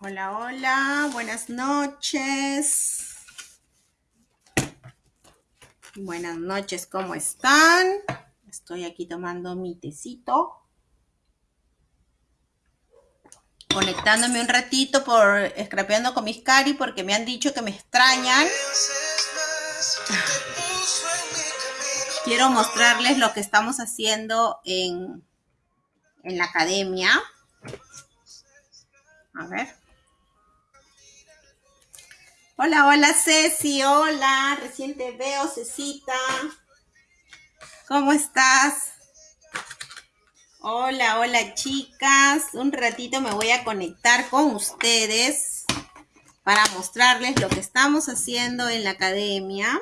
Hola, hola, buenas noches. Buenas noches, ¿cómo están? Estoy aquí tomando mi tecito. Conectándome un ratito por scrapeando con mis cari porque me han dicho que me extrañan. Quiero mostrarles lo que estamos haciendo en, en la academia. A ver. Hola, hola Ceci, hola, recién te veo, Cecita. ¿Cómo estás? Hola, hola chicas. Un ratito me voy a conectar con ustedes para mostrarles lo que estamos haciendo en la academia.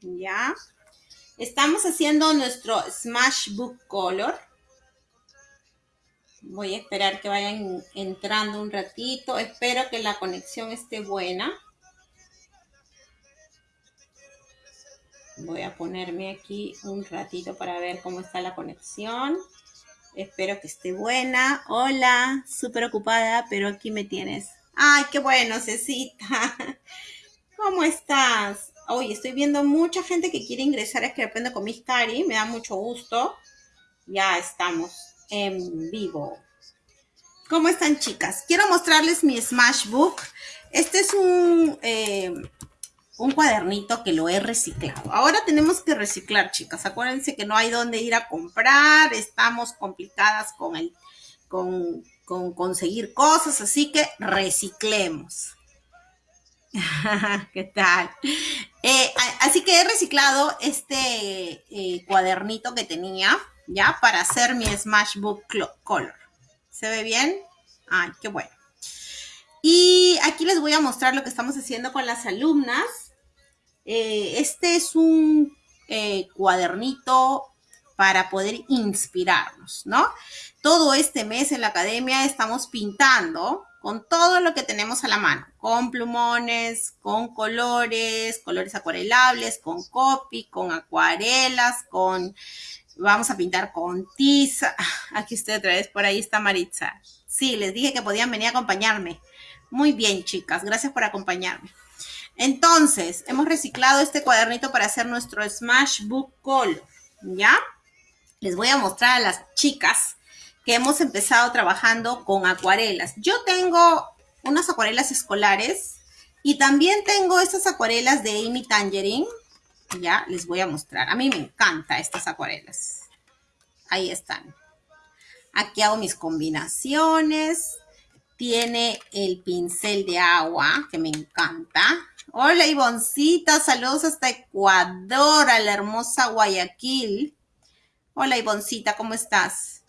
¿Ya? Estamos haciendo nuestro Smash Book Color. Voy a esperar que vayan entrando un ratito. Espero que la conexión esté buena. Voy a ponerme aquí un ratito para ver cómo está la conexión. Espero que esté buena. Hola, súper ocupada, pero aquí me tienes. Ay, qué bueno, Cecita. ¿Cómo estás? Hoy estoy viendo mucha gente que quiere ingresar a Escribiendo con Miss Cari. Me da mucho gusto. Ya estamos en vivo. ¿Cómo están chicas? Quiero mostrarles mi Smash Book. Este es un, eh, un cuadernito que lo he reciclado. Ahora tenemos que reciclar, chicas. Acuérdense que no hay dónde ir a comprar. Estamos complicadas con, el, con, con conseguir cosas, así que reciclemos. ¿Qué tal? Eh, así que he reciclado este eh, cuadernito que tenía ¿ya? Para hacer mi Smash Book Color. ¿Se ve bien? Ay, qué bueno. Y aquí les voy a mostrar lo que estamos haciendo con las alumnas. Eh, este es un eh, cuadernito para poder inspirarnos, ¿no? Todo este mes en la academia estamos pintando con todo lo que tenemos a la mano, con plumones, con colores, colores acuarelables, con copy, con acuarelas, con Vamos a pintar con tiza. Aquí estoy otra vez, por ahí está Maritza. Sí, les dije que podían venir a acompañarme. Muy bien, chicas, gracias por acompañarme. Entonces, hemos reciclado este cuadernito para hacer nuestro Smash Book Color, ¿ya? Les voy a mostrar a las chicas que hemos empezado trabajando con acuarelas. Yo tengo unas acuarelas escolares y también tengo estas acuarelas de Amy Tangerine ya les voy a mostrar. A mí me encanta estas acuarelas. Ahí están. Aquí hago mis combinaciones. Tiene el pincel de agua, que me encanta. Hola, Ivoncita. Saludos hasta Ecuador, a la hermosa Guayaquil. Hola, Ivoncita, ¿cómo estás?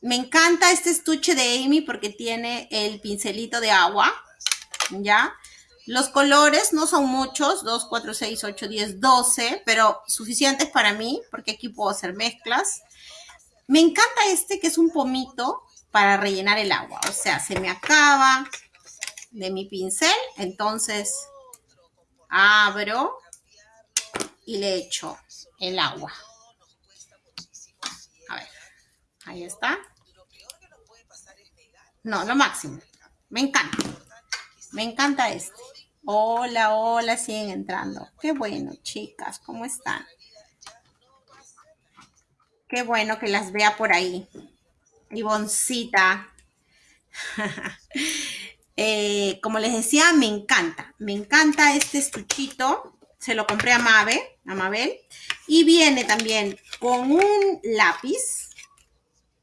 Me encanta este estuche de Amy porque tiene el pincelito de agua, ¿ya? Los colores no son muchos, 2, 4, 6, 8, 10, 12, pero suficientes para mí, porque aquí puedo hacer mezclas. Me encanta este que es un pomito para rellenar el agua. O sea, se me acaba de mi pincel, entonces abro y le echo el agua. A ver, ahí está. No, lo máximo. Me encanta. Me encanta este. Hola, hola, siguen entrando. Qué bueno, chicas, ¿cómo están? Qué bueno que las vea por ahí. Ivoncita. eh, como les decía, me encanta. Me encanta este estuchito. Se lo compré a Mabe, a Mabel. Y viene también con un lápiz.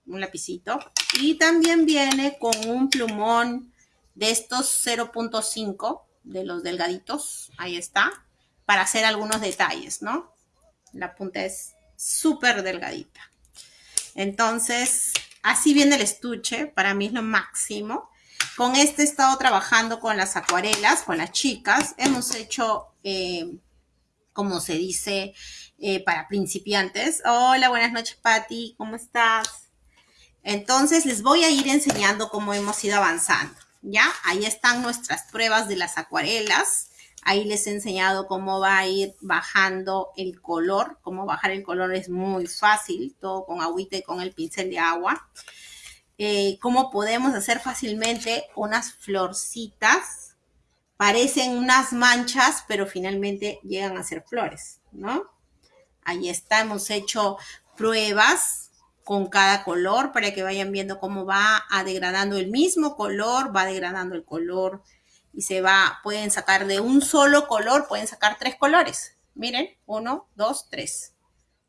Un lapicito. Y también viene con un plumón de estos 0.5 de los delgaditos, ahí está, para hacer algunos detalles, ¿no? La punta es súper delgadita. Entonces, así viene el estuche, para mí es lo máximo. Con este he estado trabajando con las acuarelas, con las chicas. Hemos hecho, eh, como se dice, eh, para principiantes. Hola, buenas noches, Patti, ¿cómo estás? Entonces, les voy a ir enseñando cómo hemos ido avanzando. ¿Ya? Ahí están nuestras pruebas de las acuarelas. Ahí les he enseñado cómo va a ir bajando el color. Cómo bajar el color es muy fácil, todo con agüita y con el pincel de agua. eh, cómo podemos hacer fácilmente unas florcitas. Parecen unas manchas, pero finalmente llegan a ser flores, ¿no? Ahí está, hemos hecho pruebas con cada color para que vayan viendo cómo va a degradando el mismo color, va degradando el color y se va, pueden sacar de un solo color, pueden sacar tres colores. Miren, uno, dos, tres.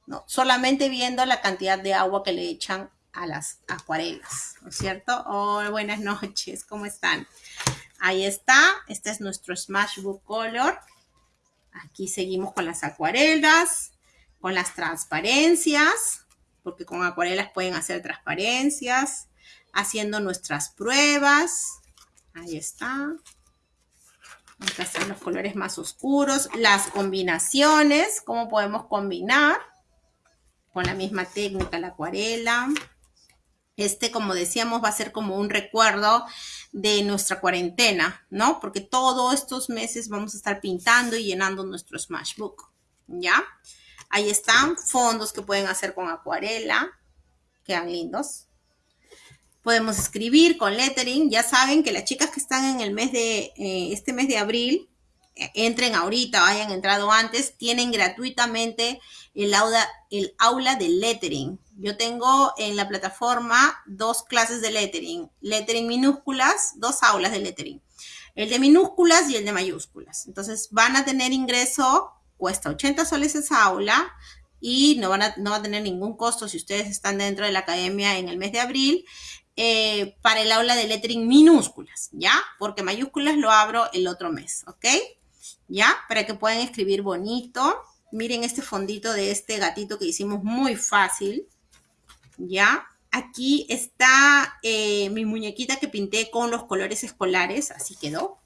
No, solamente viendo la cantidad de agua que le echan a las acuarelas, ¿no es cierto? Oh, buenas noches, ¿cómo están? Ahí está, este es nuestro Smash Book Color. Aquí seguimos con las acuarelas, con las transparencias, porque con acuarelas pueden hacer transparencias, haciendo nuestras pruebas. Ahí está. Acá están los colores más oscuros, las combinaciones, cómo podemos combinar con la misma técnica, la acuarela. Este, como decíamos, va a ser como un recuerdo de nuestra cuarentena, ¿no? Porque todos estos meses vamos a estar pintando y llenando nuestro Smashbook, ¿ya? Ahí están fondos que pueden hacer con acuarela, quedan lindos. Podemos escribir con lettering. Ya saben que las chicas que están en el mes de, eh, este mes de abril, eh, entren ahorita o hayan entrado antes, tienen gratuitamente el aula, el aula de lettering. Yo tengo en la plataforma dos clases de lettering. Lettering minúsculas, dos aulas de lettering. El de minúsculas y el de mayúsculas. Entonces van a tener ingreso, cuesta 80 soles esa aula y no, van a, no va a tener ningún costo si ustedes están dentro de la academia en el mes de abril. Eh, para el aula de lettering minúsculas, ¿ya? Porque mayúsculas lo abro el otro mes, ¿ok? ¿Ya? Para que puedan escribir bonito. Miren este fondito de este gatito que hicimos muy fácil. ¿Ya? Aquí está eh, mi muñequita que pinté con los colores escolares. Así quedó.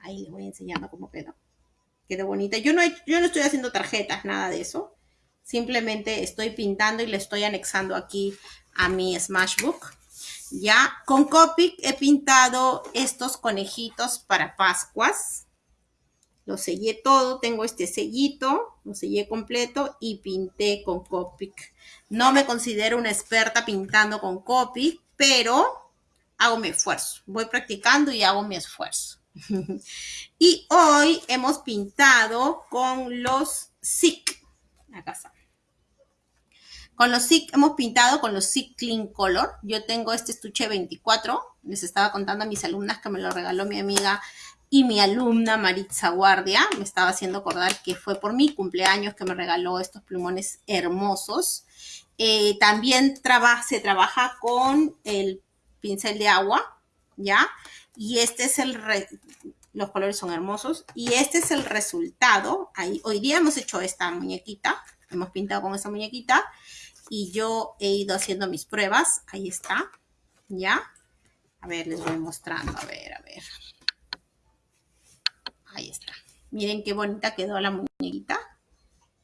Ahí les voy enseñando cómo quedó. Quedó bonita. Yo no, yo no estoy haciendo tarjetas, nada de eso. Simplemente estoy pintando y le estoy anexando aquí a mi Smashbook. Ya, con Copic he pintado estos conejitos para Pascuas. Lo sellé todo, tengo este sellito, lo sellé completo y pinté con Copic. No me considero una experta pintando con Copic, pero hago mi esfuerzo. Voy practicando y hago mi esfuerzo. y hoy hemos pintado con los SIC. Acá está. Con los SIC hemos pintado con los SIC Clean Color. Yo tengo este estuche 24. Les estaba contando a mis alumnas que me lo regaló mi amiga y mi alumna Maritza Guardia me estaba haciendo acordar que fue por mi cumpleaños que me regaló estos plumones hermosos. Eh, también se trabaja con el pincel de agua, ¿ya? Y este es el, los colores son hermosos. Y este es el resultado. Ahí, hoy día hemos hecho esta muñequita, hemos pintado con esta muñequita. Y yo he ido haciendo mis pruebas. Ahí está, ¿ya? A ver, les voy mostrando, a ver, a ver. Ahí está. Miren qué bonita quedó la muñequita.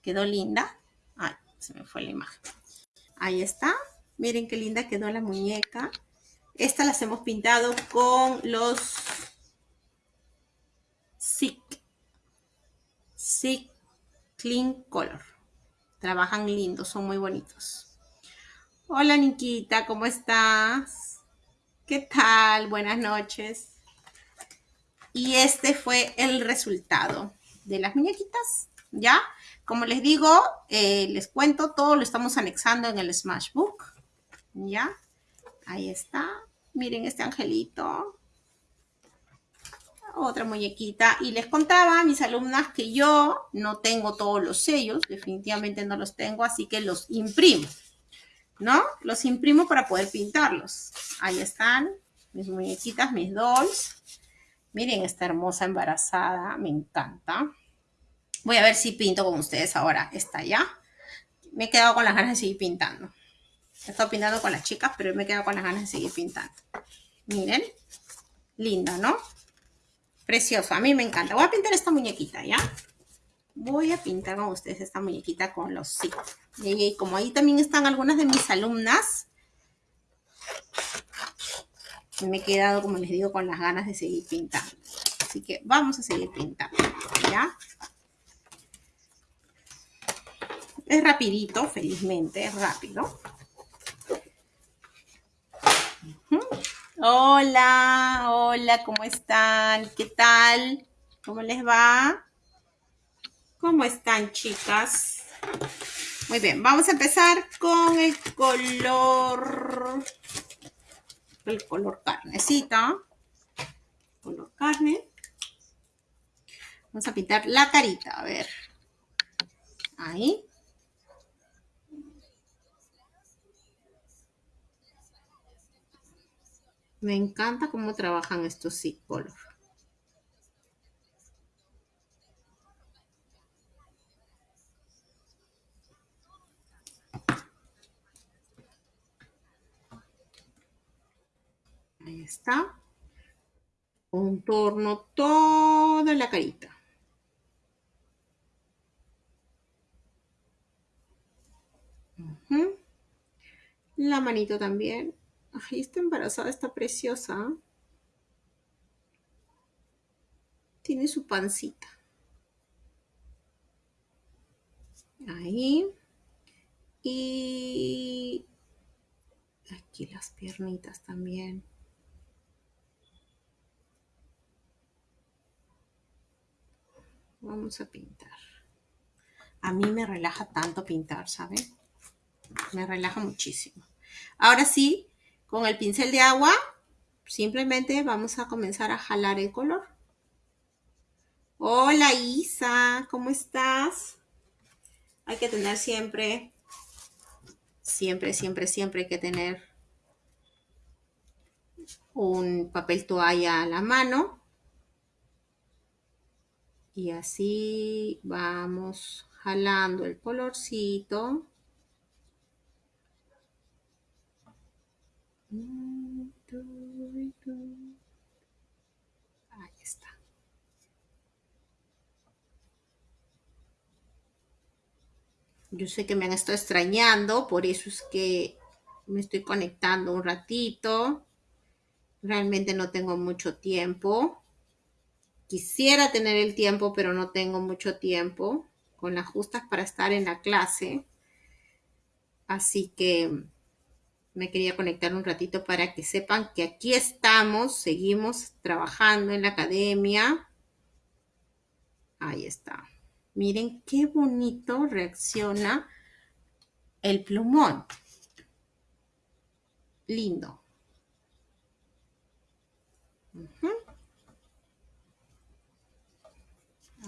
Quedó linda. Ay, se me fue la imagen. Ahí está. Miren qué linda quedó la muñeca. Estas las hemos pintado con los SIC. SIC Clean Color. Trabajan lindos, son muy bonitos. Hola, Niquita, ¿cómo estás? ¿Qué tal? Buenas noches. Y este fue el resultado de las muñequitas, ¿ya? Como les digo, eh, les cuento, todo lo estamos anexando en el Smashbook, ¿ya? Ahí está. Miren este angelito. Otra muñequita. Y les contaba a mis alumnas que yo no tengo todos los sellos, definitivamente no los tengo, así que los imprimo, ¿no? Los imprimo para poder pintarlos. Ahí están mis muñequitas, mis dolls. Miren esta hermosa embarazada, me encanta. Voy a ver si pinto con ustedes ahora. Está ya. Me he quedado con las ganas de seguir pintando. Estado pintando con las chicas, pero me he quedado con las ganas de seguir pintando. Miren. Linda, ¿no? Precioso. A mí me encanta. Voy a pintar esta muñequita, ¿ya? Voy a pintar con ustedes esta muñequita con los sí. Y como ahí también están algunas de mis alumnas, me he quedado, como les digo, con las ganas de seguir pintando. Así que vamos a seguir pintando, ¿ya? Es rapidito, felizmente, es rápido. Hola, hola, ¿cómo están? ¿Qué tal? ¿Cómo les va? ¿Cómo están, chicas? Muy bien, vamos a empezar con el color, el color carnecita, color carne. Vamos a pintar la carita, a ver. Ahí. Me encanta cómo trabajan estos color. Ahí está. Contorno toda la carita. La manito también. Ay, está embarazada, está preciosa. Tiene su pancita. Ahí. Y aquí las piernitas también. Vamos a pintar. A mí me relaja tanto pintar, ¿saben? Me relaja muchísimo. Ahora sí, con el pincel de agua, simplemente vamos a comenzar a jalar el color. Hola Isa, ¿cómo estás? Hay que tener siempre, siempre, siempre, siempre hay que tener un papel toalla a la mano. Y así vamos jalando el colorcito. Ahí está. Yo sé que me han estado extrañando, por eso es que me estoy conectando un ratito. Realmente no tengo mucho tiempo. Quisiera tener el tiempo, pero no tengo mucho tiempo con las justas para estar en la clase. Así que me quería conectar un ratito para que sepan que aquí estamos, seguimos trabajando en la academia. Ahí está. Miren qué bonito reacciona el plumón. Lindo.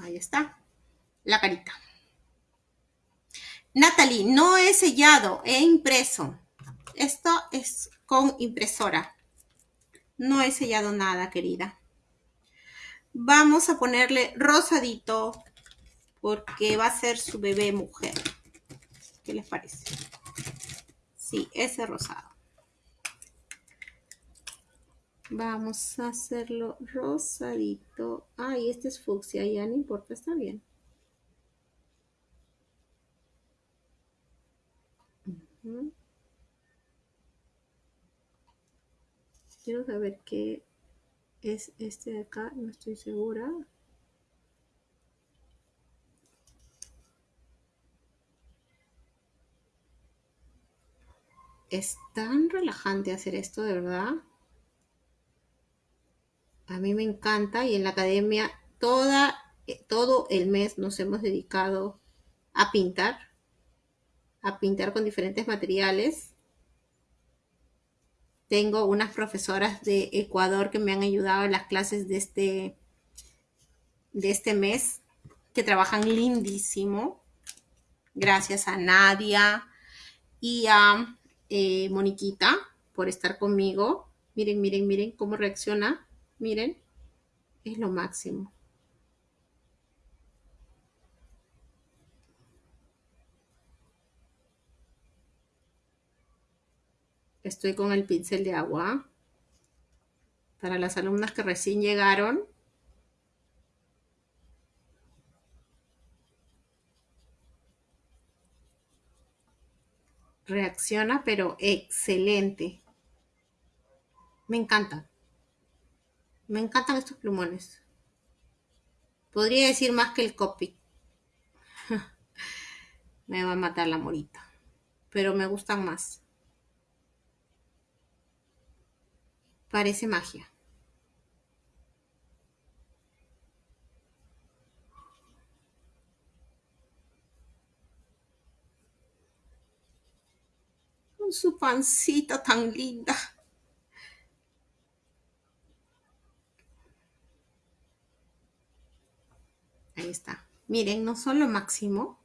Ahí está. La carita. Natalie, no he sellado, he impreso. Esto es con impresora. No he sellado nada, querida. Vamos a ponerle rosadito porque va a ser su bebé mujer. ¿Qué les parece? Sí, ese rosado. Vamos a hacerlo rosadito. Ay, este es fucsia, ya no importa, está bien. Quiero saber qué es este de acá, no estoy segura. Es tan relajante hacer esto, de verdad. A mí me encanta y en la academia toda, eh, todo el mes nos hemos dedicado a pintar, a pintar con diferentes materiales tengo unas profesoras de Ecuador que me han ayudado en las clases de este, de este mes, que trabajan lindísimo. Gracias a Nadia y a eh, Moniquita por estar conmigo. Miren, miren, miren cómo reacciona. Miren, es lo máximo. Estoy con el pincel de agua. Para las alumnas que recién llegaron, reacciona, pero excelente. Me encantan. Me encantan estos plumones. Podría decir más que el copy. me va a matar la morita. Pero me gustan más. Parece magia. Con su pancita tan linda. Ahí está. Miren, no son lo máximo.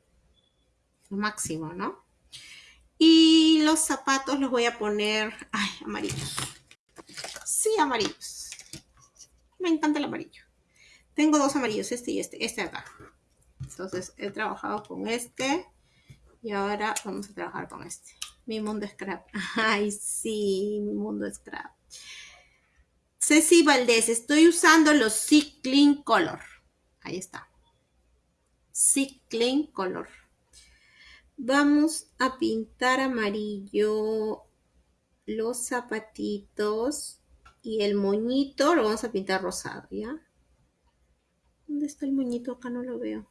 Lo máximo, ¿no? Y los zapatos los voy a poner, ay, amarillos. Sí, amarillos. Me encanta el amarillo. Tengo dos amarillos, este y este, este acá. Entonces he trabajado con este y ahora vamos a trabajar con este. Mi mundo scrap. Ay, sí, mi mundo scrap. Ceci Valdés, estoy usando los Cycling Color. Ahí está. Cycling Color. Vamos a pintar amarillo los zapatitos y el moñito lo vamos a pintar rosado, ¿ya? ¿Dónde está el moñito? Acá no lo veo.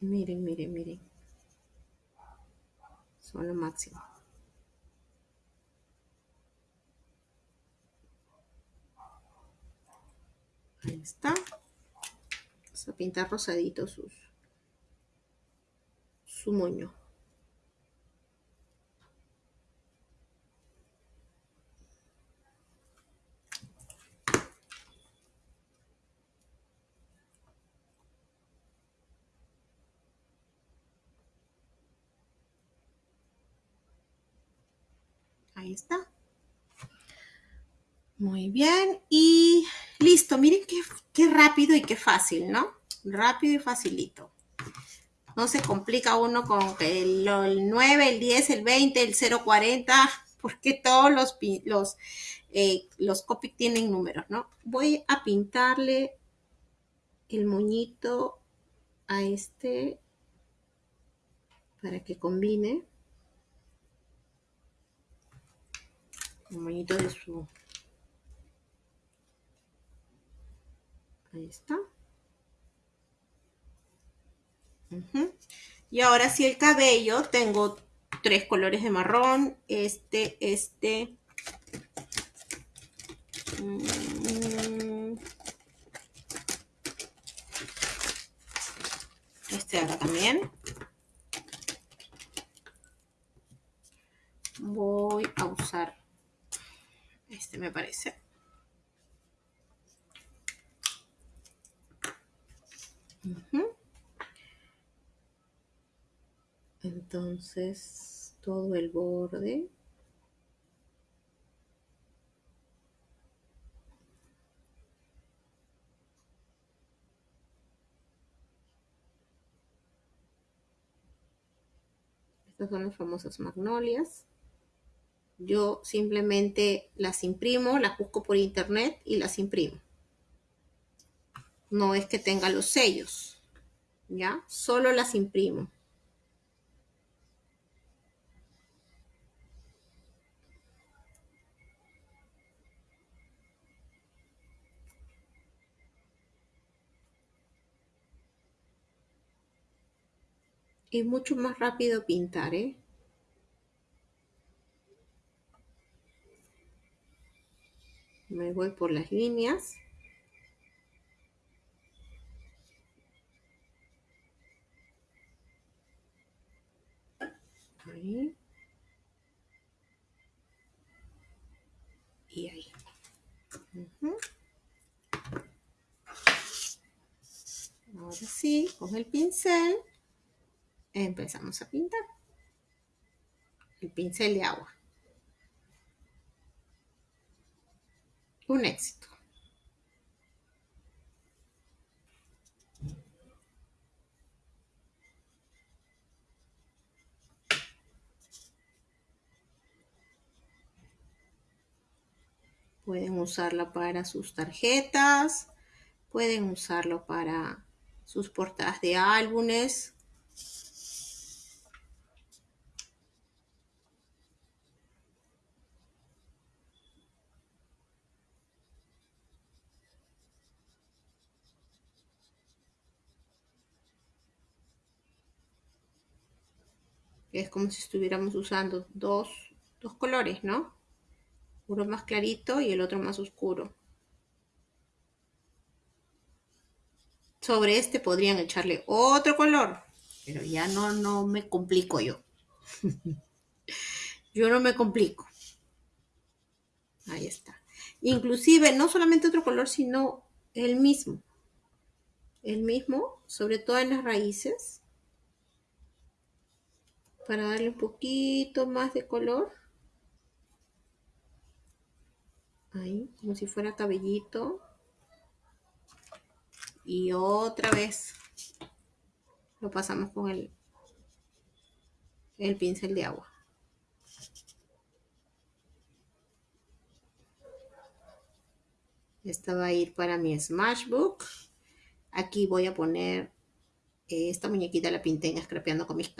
Miren, miren, miren. Son lo máximo. Ahí está. Vamos a pintar rosadito sus, su moño. Ahí está. Muy bien. Y listo. Miren qué, rápido y qué fácil, ¿no? Rápido y facilito. No se complica uno con el, 9, el 10, el 20, el 040, porque todos los, los, eh, los Copic tienen números, ¿no? Voy a pintarle el moñito a este para que combine. El moñito de su... Ahí está. Y ahora sí el cabello, tengo tres colores de marrón, este, este, mm, este acá también. Voy a usar este me parece. Entonces, todo el borde. Estas son las famosas magnolias. Yo simplemente las imprimo, las busco por internet y las imprimo. No es que tenga los sellos, ¿ya? Solo las imprimo. Es mucho más rápido pintar, ¿eh? me voy por las líneas ahí y ahí. Ahora sí con el pincel empezamos a pintar. El pincel de agua. Un éxito. Pueden usarla para sus tarjetas, pueden usarlo para sus portadas de álbumes. Es como si estuviéramos usando dos, dos colores, ¿no? Uno más clarito y el otro más oscuro. Sobre este podrían echarle otro color, pero ya no, no me complico yo. yo no me complico. Ahí está. Inclusive, no solamente otro color, sino el mismo. El mismo, sobre todo en las raíces. Para darle un poquito más de color. Como si fuera cabellito. Y otra vez lo pasamos con el, el pincel de agua. Esta va a ir para mi Smashbook. Aquí voy a poner eh, esta muñequita, la pinté en Scrapeando con mis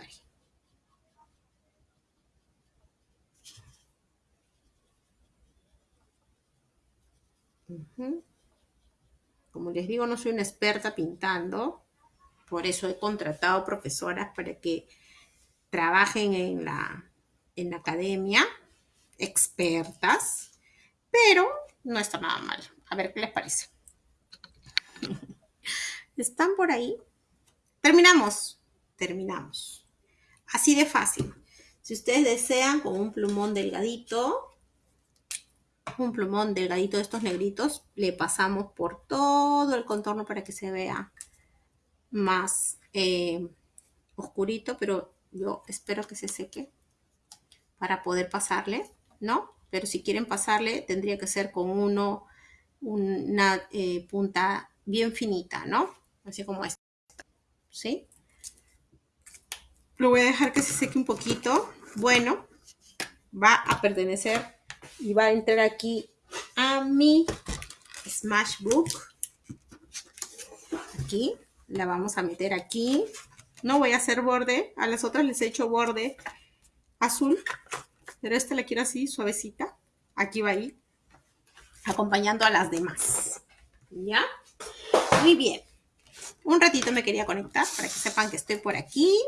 Como les digo, no soy una experta pintando. Por eso he contratado profesoras para que trabajen en la, en la academia, expertas, pero no está nada mal. A ver qué les parece. ¿Están por ahí? Terminamos. Terminamos. Así de fácil. Si ustedes desean con un plumón delgadito, un plumón delgadito de estos negritos, le pasamos por todo el contorno para que se vea más eh, oscurito, pero yo espero que se seque para poder pasarle, ¿no? Pero si quieren pasarle, tendría que ser con uno una eh, punta bien finita, ¿no? Así como esta, ¿sí? Lo voy a dejar que se seque un poquito. Bueno, va a pertenecer y va a entrar aquí a mi Smashbook. Aquí, la vamos a meter aquí. No voy a hacer borde, a las otras les he hecho borde azul, pero esta la quiero así, suavecita. Aquí va a ir acompañando a las demás. ¿Ya? Muy bien. Un ratito me quería conectar para que sepan que estoy por aquí.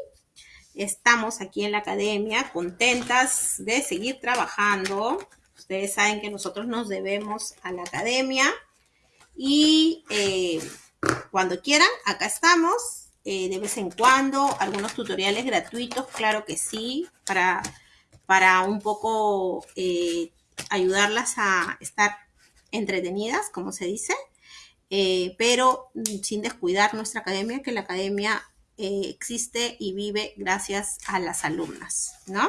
Estamos aquí en la academia, contentas de seguir trabajando. Ustedes saben que nosotros nos debemos a la academia. Y eh, cuando quieran, acá estamos. Eh, de vez en cuando, algunos tutoriales gratuitos, claro que sí, para, para un poco eh, ayudarlas a estar entretenidas, como se dice, pero sin descuidar nuestra academia, que la academia existe y vive gracias a las alumnas, ¿no?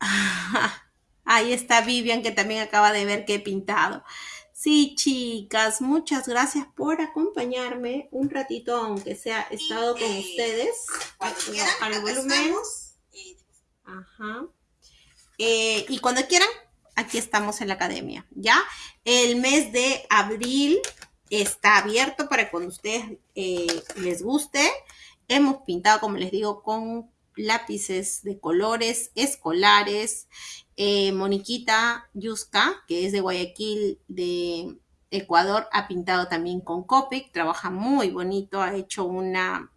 Ahí está Vivian, que también acaba de ver que he pintado. Sí, chicas, muchas gracias por acompañarme un ratito, aunque sea estado con ustedes. Al volumen. Ajá. Eh, y cuando quieran, aquí estamos en la academia, ¿ya? El mes de abril está abierto para cuando ustedes eh, les guste. Hemos pintado, como les digo, con lápices de colores escolares. Eh, Moniquita Yuska, que es de Guayaquil, de Ecuador, ha pintado también con Copic, trabaja muy bonito, ha hecho una,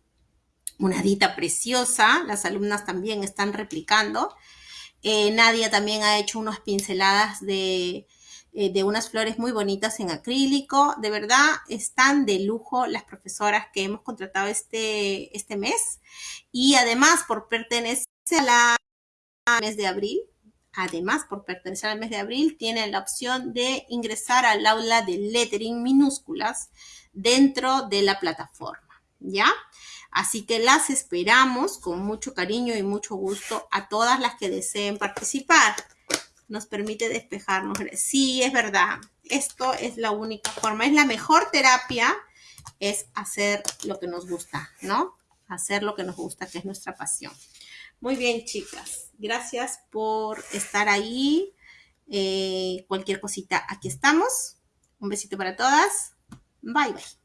una dita preciosa. Las alumnas también están replicando. Eh, Nadia también ha hecho unas pinceladas de, eh, de unas flores muy bonitas en acrílico. De verdad, están de lujo las profesoras que hemos contratado este, este mes. Y además, por pertenecer al mes de abril, además, por pertenecer al mes de abril, tienen la opción de ingresar al aula de lettering minúsculas dentro de la plataforma, ¿ya? Así que las esperamos con mucho cariño y mucho gusto a todas las que deseen participar. Nos permite despejarnos. Sí, es verdad. Esto es la única forma. Es la mejor terapia. Es hacer lo que nos gusta, ¿no? Hacer lo que nos gusta, que es nuestra pasión. Muy bien, chicas. Gracias por estar ahí. Eh, cualquier cosita, aquí estamos. Un besito para todas. Bye, bye.